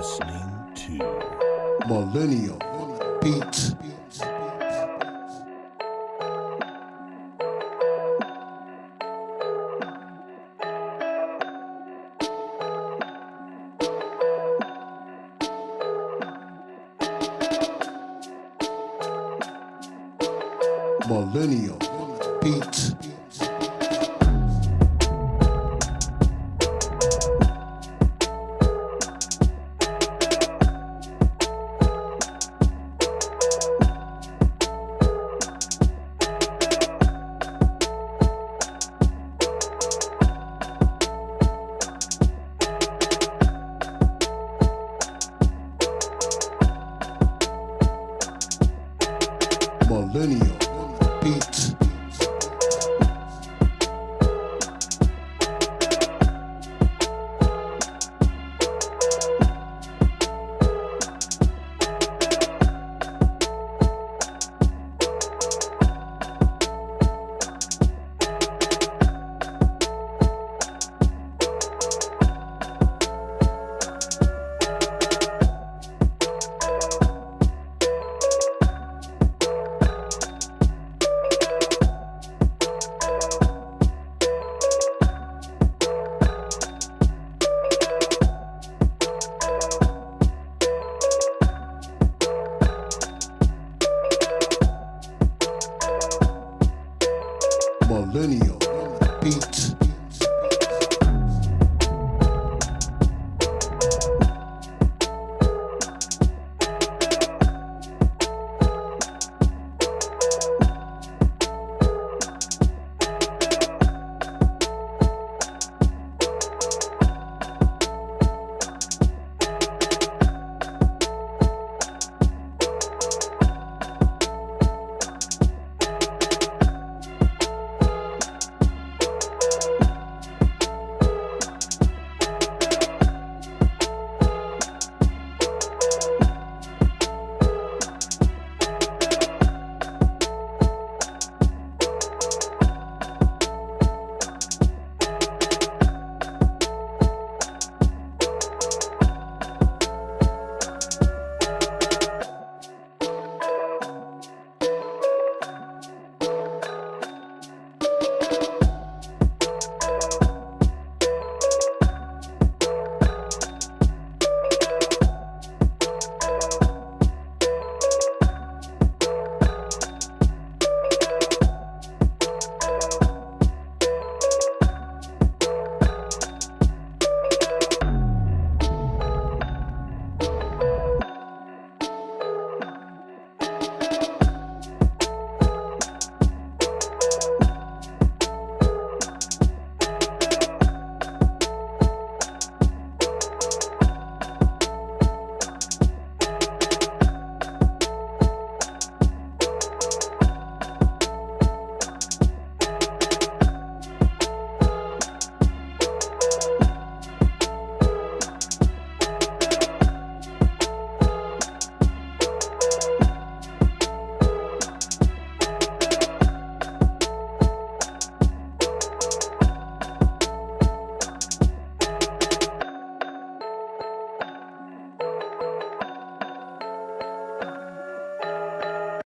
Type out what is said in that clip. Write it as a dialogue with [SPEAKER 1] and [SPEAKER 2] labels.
[SPEAKER 1] listening to
[SPEAKER 2] Millennial Beats. Millennial Beats. millennial beats. learning